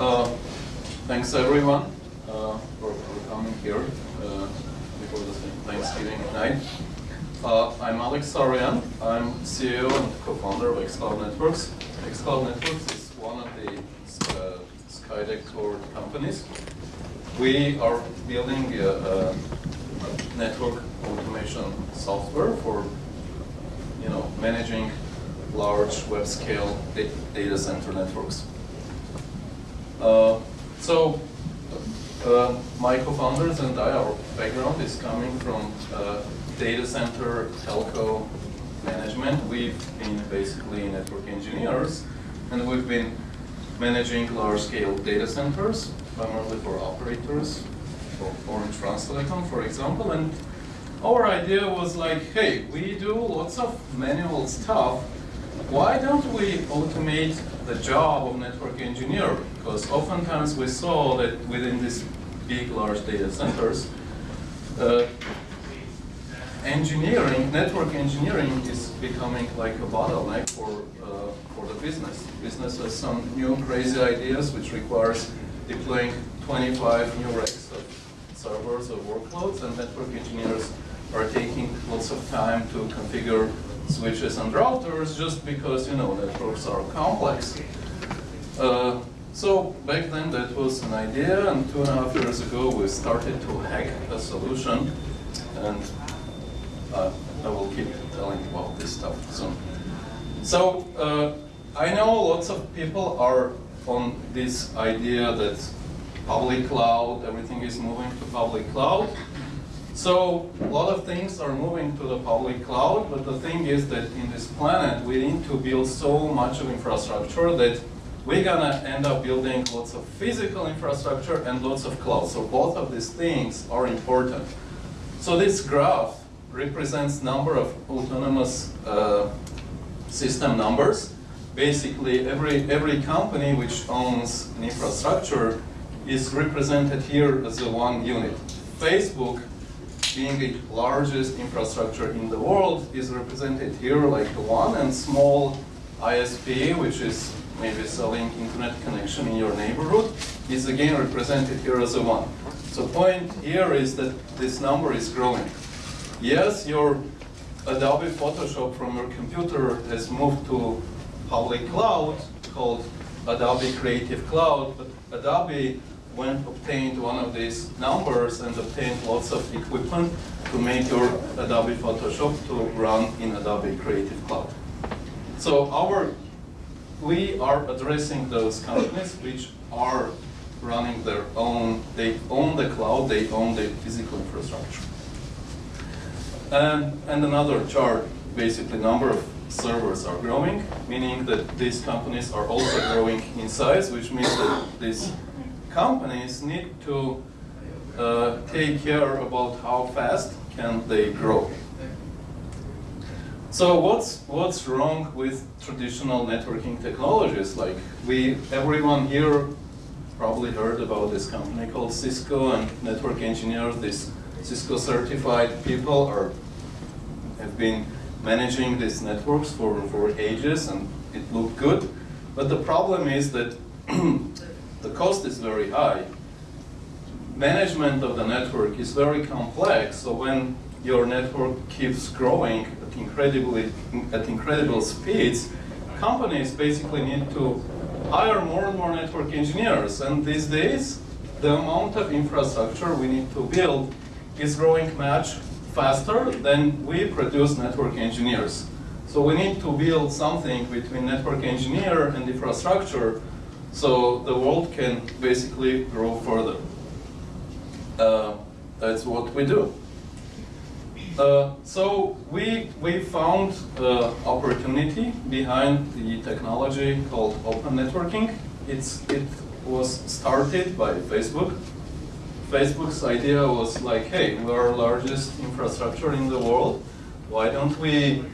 Uh, thanks everyone uh, for, for, coming here uh, before the Thanksgiving night. Uh, I'm Alex Saroyan. I'm CEO and co-founder of xCloud Networks. xCloud Networks is one of the uh, Skydeck core companies. We are building a, a network automation software for you know managing large web scale data center networks. Uh, so uh, my co-founders and I, our background is coming from uh, data center telco management. We've been basically network engineers and we've been managing large scale data centers, primarily for operators, for Orange Telecom, for example. And our idea was like, hey, we do lots of manual stuff. Why don't we automate the job of network engineer because oftentimes we saw that within these big, large data centers, uh, engineering, network engineering is becoming like a bottleneck for, uh, for the business. Business has some new crazy ideas which requires deploying 25 new racks of servers or workloads and network engineers are taking lots of time to configure switches and routers just because, you know, networks are complex. Uh, so back then that was an idea, and two and a half years ago we started to hack a solution, and uh, I will keep telling about this stuff soon. So uh, I know lots of people are on this idea that public cloud, everything is moving to public cloud, so a lot of things are moving to the public cloud, but the thing is that in this planet, we need to build so much of infrastructure that we're gonna end up building lots of physical infrastructure and lots of cloud. So both of these things are important. So this graph represents number of autonomous uh, system numbers. Basically, every, every company which owns an infrastructure is represented here as a one unit. Facebook being the largest infrastructure in the world, is represented here like one, and small ISP, which is maybe selling internet connection in your neighborhood, is again represented here as a one. So point here is that this number is growing. Yes, your Adobe Photoshop from your computer has moved to public cloud called Adobe Creative Cloud, but Adobe went obtained one of these numbers and obtained lots of equipment to make your Adobe Photoshop to run in Adobe Creative Cloud. So our, we are addressing those companies which are running their own, they own the cloud, they own the physical infrastructure. And, and another chart, basically number of servers are growing, meaning that these companies are also growing in size, which means that these companies need to uh, take care about how fast can they grow. So what's what's wrong with traditional networking technologies? Like we, everyone here probably heard about this company called Cisco and network engineers. These Cisco certified people are have been managing these networks for for ages, and it looked good. But the problem is that the cost is very high. Management of the network is very complex, so when your network keeps growing at incredibly at incredible speeds, companies basically need to hire more and more network engineers. And these days, the amount of infrastructure we need to build is growing much faster than we produce network engineers. So we need to build something between network engineer and infrastructure so the world can basically grow further. Uh, that's what we do. Uh, so we, we found the opportunity behind the technology called open networking. It's, it was started by Facebook. Facebook's idea was like, hey, we're the largest infrastructure in the world. Why don't we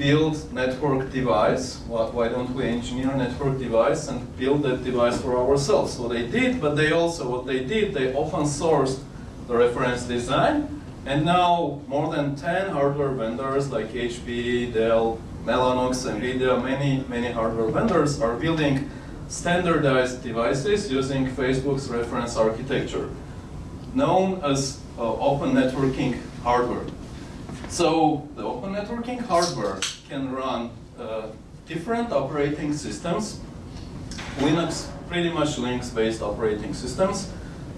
build network device. Why don't we engineer network device and build that device for ourselves? So they did, but they also, what they did, they open sourced the reference design. And now more than 10 hardware vendors like HP, Dell, Mellanox, NVIDIA, many, many hardware vendors are building standardized devices using Facebook's reference architecture, known as uh, open networking hardware. So the open networking hardware can run uh, different operating systems, Linux, pretty much Linux-based operating systems.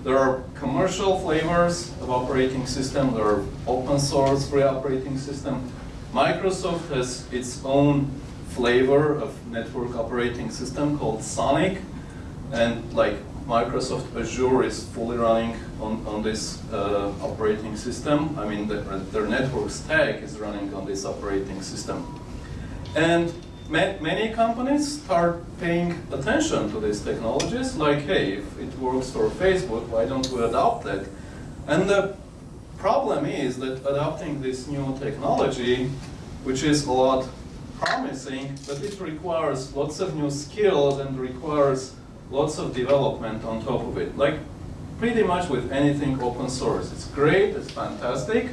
There are commercial flavors of operating system, there are open source free operating system. Microsoft has its own flavor of network operating system called Sonic, and like Microsoft Azure is fully running on, on this uh, operating system. I mean, the, their network stack is running on this operating system. And ma many companies start paying attention to these technologies, like, hey, if it works for Facebook, why don't we adopt it? And the problem is that adopting this new technology, which is a lot promising, but it requires lots of new skills and requires lots of development on top of it. Like pretty much with anything open source. It's great, it's fantastic,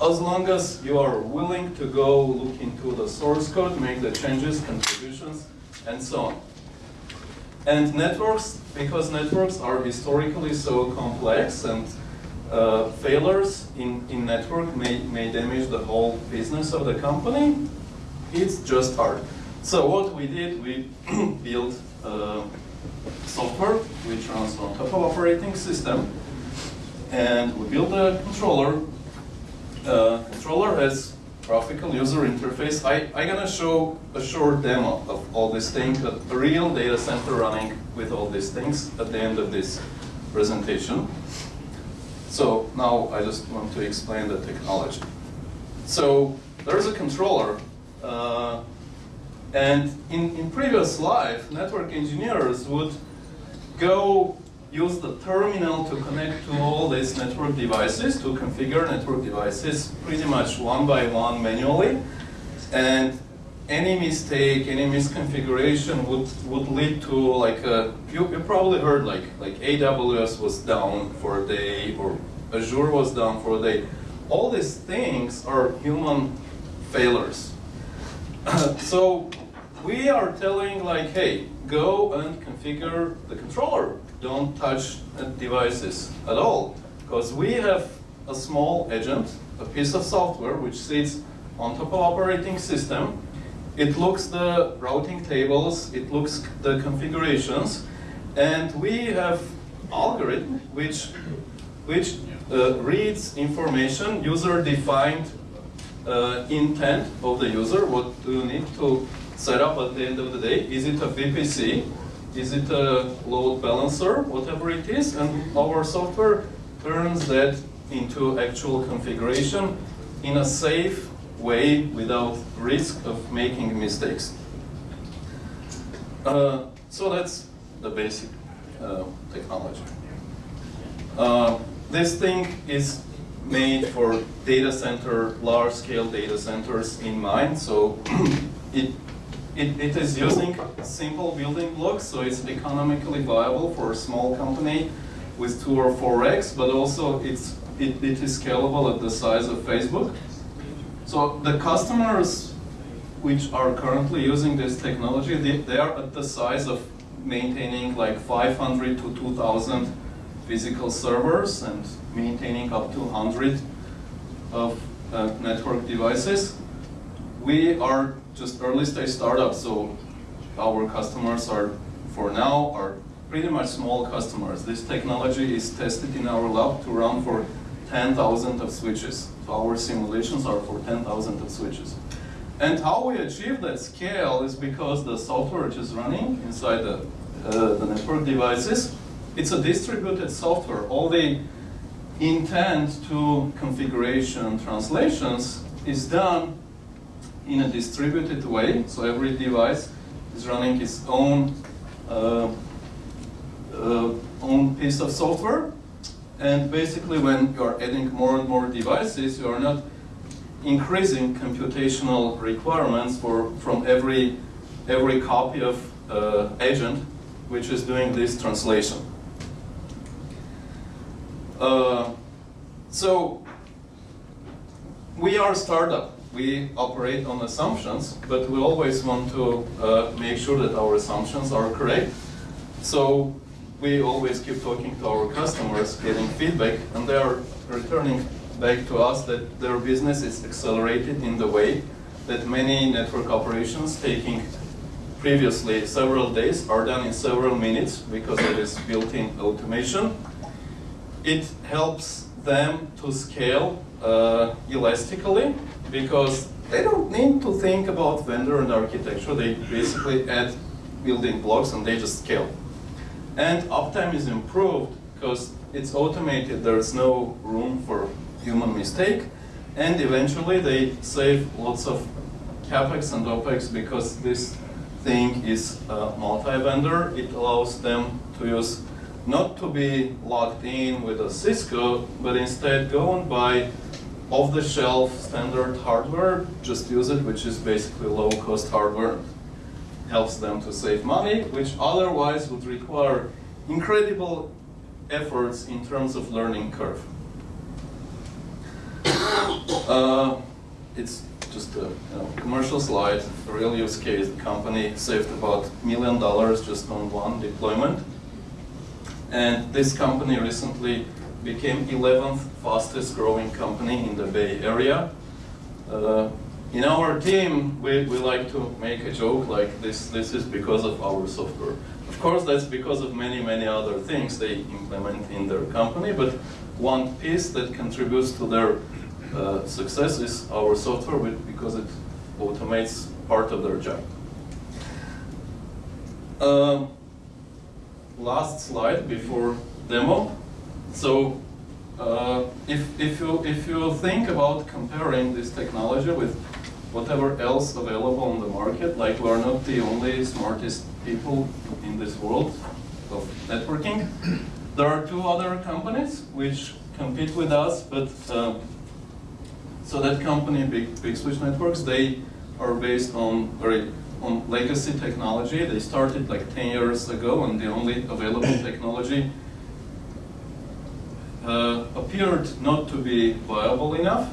as long as you are willing to go look into the source code, make the changes, contributions, and so on. And networks, because networks are historically so complex and uh, failures in, in network may, may damage the whole business of the company, it's just hard. So what we did, we built uh, software which runs on top of operating system. And we build a controller. Uh, controller has graphical user interface. I, I'm gonna show a short demo of all these things, a real data center running with all these things at the end of this presentation. So now I just want to explain the technology. So there's a controller uh, and in, in previous life, network engineers would go use the terminal to connect to all these network devices, to configure network devices pretty much one by one manually. And any mistake, any misconfiguration would, would lead to like a, you, you probably heard like, like AWS was down for a day or Azure was down for a day. All these things are human failures. so we are telling like, hey, go and configure the controller. Don't touch devices at all. Because we have a small agent, a piece of software which sits on top of operating system. It looks the routing tables, it looks the configurations, and we have algorithm which, which uh, reads information, user-defined uh, intent of the user, what do you need to set up at the end of the day. Is it a VPC? Is it a load balancer? Whatever it is. And our software turns that into actual configuration in a safe way without risk of making mistakes. Uh, so that's the basic uh, technology. Uh, this thing is made for data center, large-scale data centers in mind. So it it, it is using simple building blocks, so it's economically viable for a small company with two or four racks, but also it's, it, it is scalable at the size of Facebook. So the customers which are currently using this technology, they, they are at the size of maintaining like 500 to 2,000 physical servers and maintaining up to 100 of uh, network devices. We are just early stage startups, so our customers are, for now, are pretty much small customers. This technology is tested in our lab to run for 10,000 of switches. So our simulations are for 10,000 of switches. And how we achieve that scale is because the software which is running inside the, uh, the network devices, it's a distributed software. All the intent to configuration translations is done in a distributed way. So every device is running its own uh, uh, own piece of software. And basically when you are adding more and more devices, you are not increasing computational requirements for from every every copy of uh, agent which is doing this translation. Uh, so we are a startup we operate on assumptions, but we always want to uh, make sure that our assumptions are correct. So we always keep talking to our customers, getting feedback, and they are returning back to us that their business is accelerated in the way that many network operations taking previously several days are done in several minutes because it is built-in automation. It helps them to scale uh, elastically because they don't need to think about vendor and architecture. They basically add building blocks and they just scale. And uptime is improved because it's automated. There's no room for human mistake. And eventually they save lots of capex and opex because this thing is multi-vendor. It allows them to use not to be locked in with a Cisco, but instead go and buy off-the-shelf standard hardware, just use it, which is basically low-cost hardware. Helps them to save money, which otherwise would require incredible efforts in terms of learning curve. Uh, it's just a you know, commercial slide, a real use case. The company saved about a million dollars just on one deployment. And this company recently became 11th fastest growing company in the Bay Area. Uh, in our team, we, we like to make a joke like this, this is because of our software. Of course, that's because of many, many other things they implement in their company, but one piece that contributes to their uh, success is our software because it automates part of their job. Uh, last slide before demo. So uh, if, if, you, if you think about comparing this technology with whatever else available on the market, like we're not the only smartest people in this world of networking, there are two other companies which compete with us, but uh, so that company, Big, Big Switch Networks, they are based on very on legacy technology. They started like 10 years ago, and the only available technology uh, appeared not to be viable enough.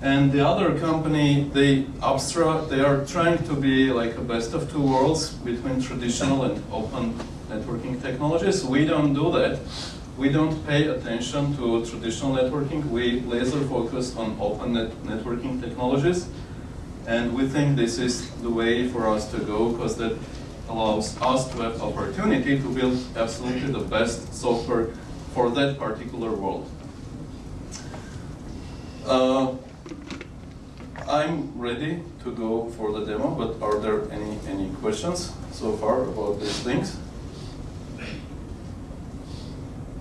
And the other company, they abstract, they are trying to be like a best of two worlds between traditional and open networking technologies. We don't do that. We don't pay attention to traditional networking. We laser focus on open net networking technologies. And we think this is the way for us to go because that allows us to have opportunity to build absolutely the best software for that particular world. Uh, I'm ready to go for the demo, but are there any, any questions so far about these things?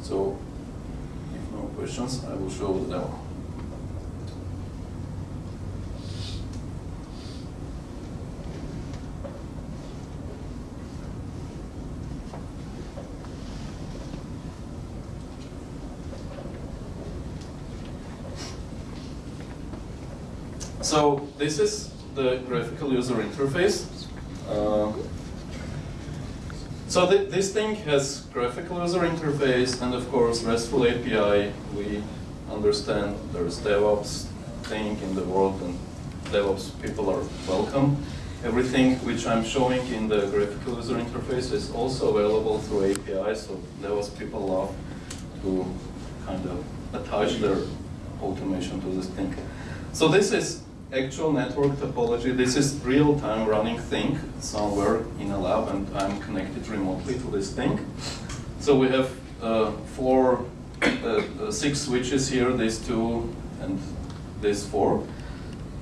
So, if no questions, I will show the demo. So this is the graphical user interface. Uh, so th this thing has graphical user interface and of course RESTful API. We understand there's DevOps thing in the world and DevOps people are welcome. Everything which I'm showing in the graphical user interface is also available through API, so DevOps people love to kind of attach their automation to this thing. So this is actual network topology, this is real-time running thing somewhere in a lab and I'm connected remotely to this thing. So we have uh, four, uh, uh, six switches here, these two and these four.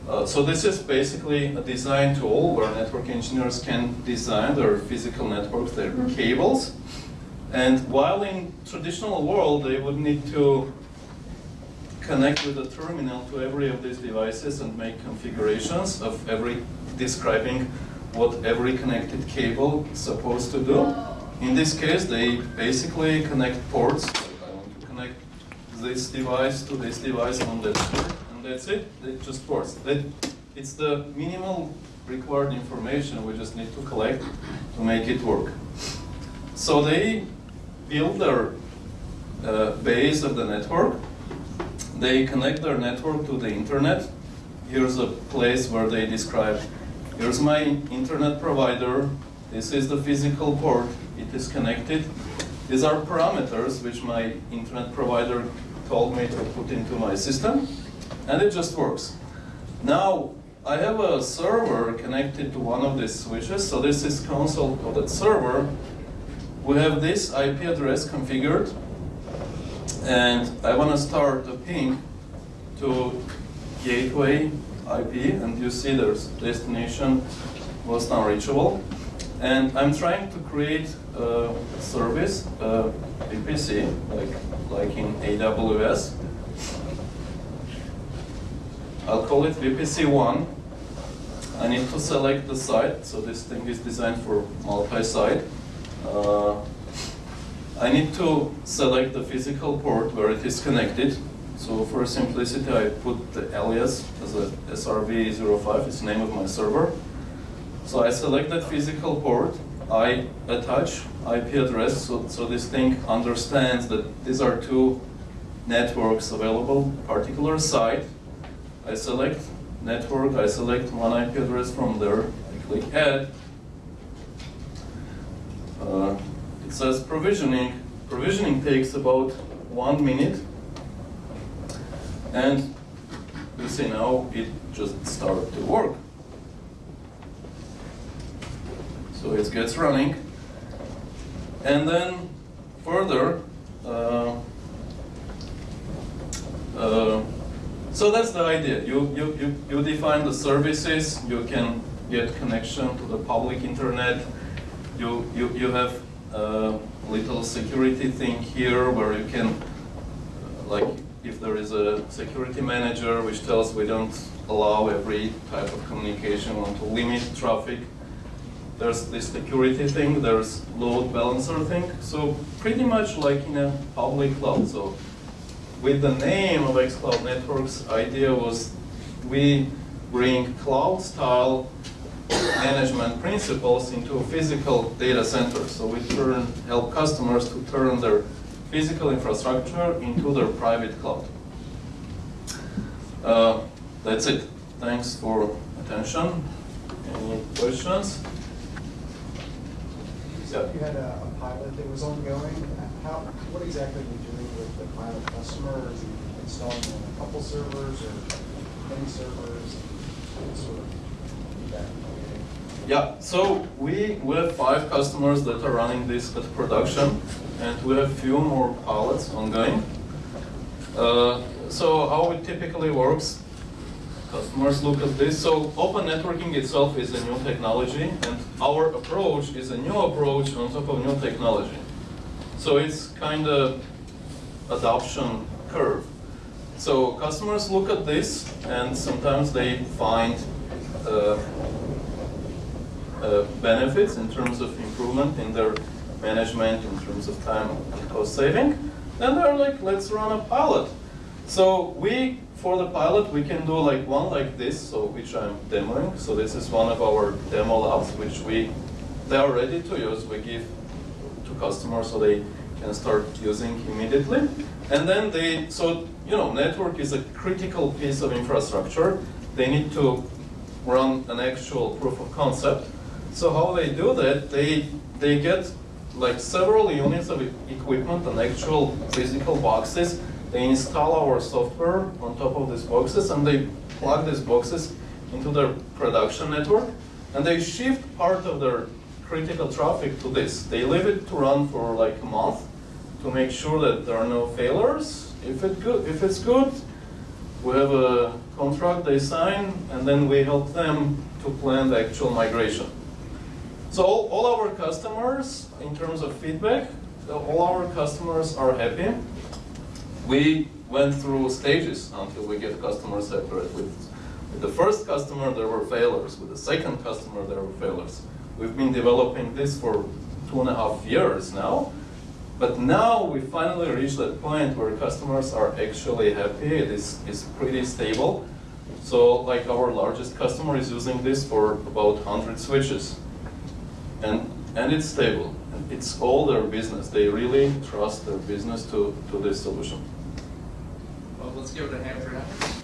Uh, so this is basically a design tool where network engineers can design their physical networks, their mm-hmm. cables. And while in traditional world, they would need to connect with a terminal to every of these devices and make configurations of every describing what every connected cable is supposed to do. In this case, they basically connect ports. I want to connect this device to this device on that port, and that's it. It just ports. That, it's the minimal required information we just need to collect to make it work. So they build their uh, base of the network they connect their network to the internet here's a place where they describe, here's my internet provider, this is the physical port, it is connected. These are parameters which my internet provider told me to put into my system, and it just works. Now, I have a server connected to one of these switches, so this is console of that server. We have this IP address configured, and I want to start a ping to gateway IP, and you see there's destination was not reachable. And I'm trying to create a service, a VPC, like, like in AWS. I'll call it VPC1. I need to select the site, so this thing is designed for multi-site. Uh, I need to select the physical port where it is connected. So for simplicity, I put the alias as a SRV05, it's the name of my server. So I select that physical port, I attach IP address, so, so this thing understands that these are two networks available, particular site. I select network, I select one IP address from there, I click add. Uh, says provisioning. Provisioning takes about one minute. And you see now it just started to work. So it gets running. And then further, uh, uh, so that's the idea. You, you, you, you define the services, you can get connection to the public internet, you, you, you have little security thing here where you can, like if there is a security manager which tells we don't allow every type of communication, want to limit traffic, there's this security thing, there's load balancer thing. So pretty much like in a public cloud. So with the name of xCloud Networks, idea was we bring cloud style management principles into a physical data center. So we turn, help customers to turn their physical infrastructure into their private cloud. Uh, that's it. Thanks for attention. Any questions? So you had a, a pilot that was ongoing. How, what exactly are you doing with the pilot customer? Installing a couple servers or many servers? What sort of feedback? Yeah, so we, we have five customers that are running this at production, and we have few more pilots ongoing. Uh, so how it typically works, customers look at this. So open networking itself is a new technology, and our approach is a new approach on top of new technology. So it's kind of adoption curve. So customers look at this, and sometimes they find uh, uh, benefits in terms of improvement in their management, in terms of time and cost saving. Then they're like, let's run a pilot. So we for the pilot, we can do like one like this, so which I'm demoing. So this is one of our demo labs, which we they are ready to use. We give to customers so they can start using immediately. And then they, so you know, network is a critical piece of infrastructure. They need to run an actual proof of concept. So how they do that? They they get like several units of equipment and actual physical boxes they install our software on top of these boxes and they plug these boxes into their production network and they shift part of their critical traffic to this. They leave it to run for like a month to make sure that there are no failures. If, it good, if it's good, we have a contract they sign and then we help them to plan the actual migration. So all, our customers, in terms of feedback, all our customers are happy we went through stages until we get customers separate. With, with the first customer, there were failures. With the second customer, there were failures. We've been developing this for two and a half years now. But now we finally reached that point where customers are actually happy. It is, is pretty stable. So like our largest customer is using this for about 100 switches. And, and it's stable. It's all their business. They really trust their business to, to this solution Well, let's give it a hand for him.